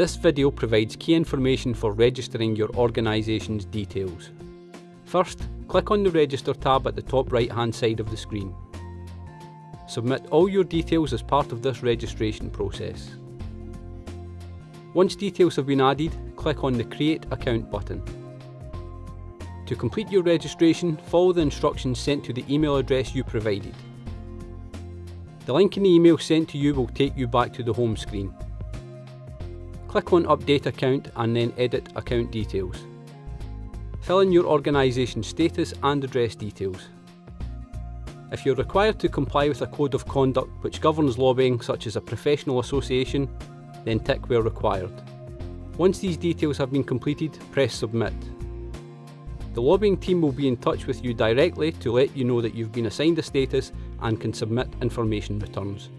This video provides key information for registering your organisation's details. First, click on the Register tab at the top right hand side of the screen. Submit all your details as part of this registration process. Once details have been added, click on the Create Account button. To complete your registration, follow the instructions sent to the email address you provided. The link in the email sent to you will take you back to the home screen. Click on Update Account and then Edit Account Details. Fill in your organisation status and address details. If you're required to comply with a code of conduct which governs lobbying such as a professional association, then tick where required. Once these details have been completed, press Submit. The lobbying team will be in touch with you directly to let you know that you've been assigned a status and can submit information returns.